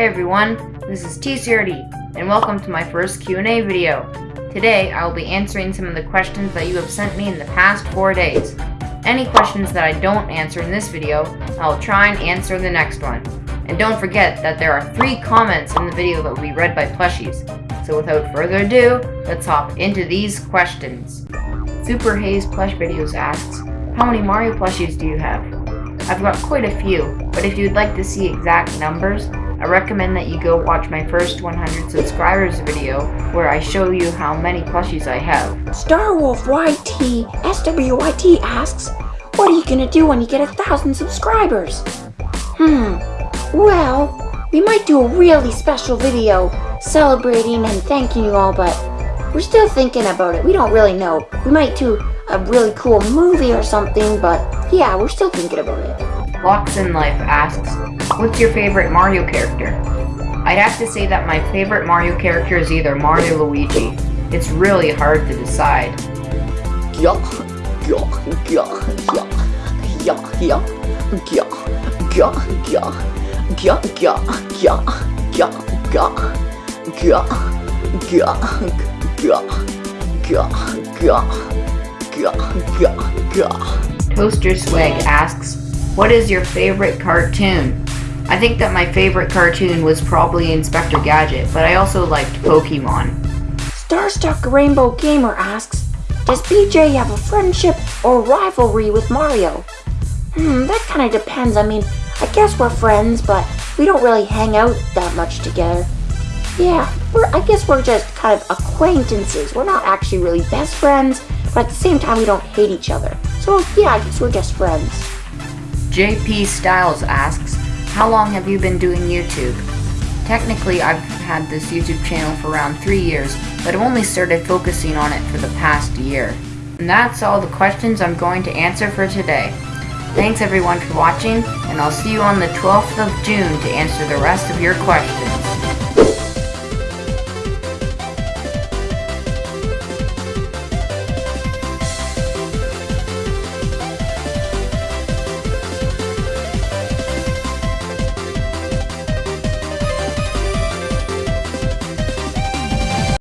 everyone, this is T-Cerity, and welcome to my first Q&A video. Today, I will be answering some of the questions that you have sent me in the past 4 days. Any questions that I don't answer in this video, I will try and answer in the next one. And don't forget that there are 3 comments in the video that will be read by plushies. So without further ado, let's hop into these questions. Super Haze Plush Videos asks, How many Mario plushies do you have? I've got quite a few, but if you'd like to see exact numbers, I recommend that you go watch my first 100 subscribers video where I show you how many plushies I have. Starwolf YT SWYT asks, What are you gonna do when you get a thousand subscribers? Hmm, well, we might do a really special video celebrating and thanking you all, but we're still thinking about it. We don't really know. We might do a really cool movie or something, but yeah, we're still thinking about it. Locks in Life asks, What's your favorite Mario character? I'd have to say that my favorite Mario character is either Mario or Luigi. It's really hard to decide. Yeah, yeah, yeah, yeah, yeah, yeah, yeah, yeah, yeah, yeah, yeah, yeah, yeah, yeah, yeah, yeah, yeah. Toaster Swag asks, What is your favorite cartoon? I think that my favorite cartoon was probably Inspector Gadget, but I also liked Pokemon. Starstuck Rainbow Gamer asks, Does BJ have a friendship or rivalry with Mario? Hmm, that kind of depends. I mean, I guess we're friends, but we don't really hang out that much together. Yeah, we're, I guess we're just kind of acquaintances. We're not actually really best friends, but at the same time, we don't hate each other. So yeah, I guess we're just friends. JP Styles asks, how long have you been doing YouTube? Technically, I've had this YouTube channel for around 3 years, but I've only started focusing on it for the past year. And that's all the questions I'm going to answer for today. Thanks everyone for watching, and I'll see you on the 12th of June to answer the rest of your questions.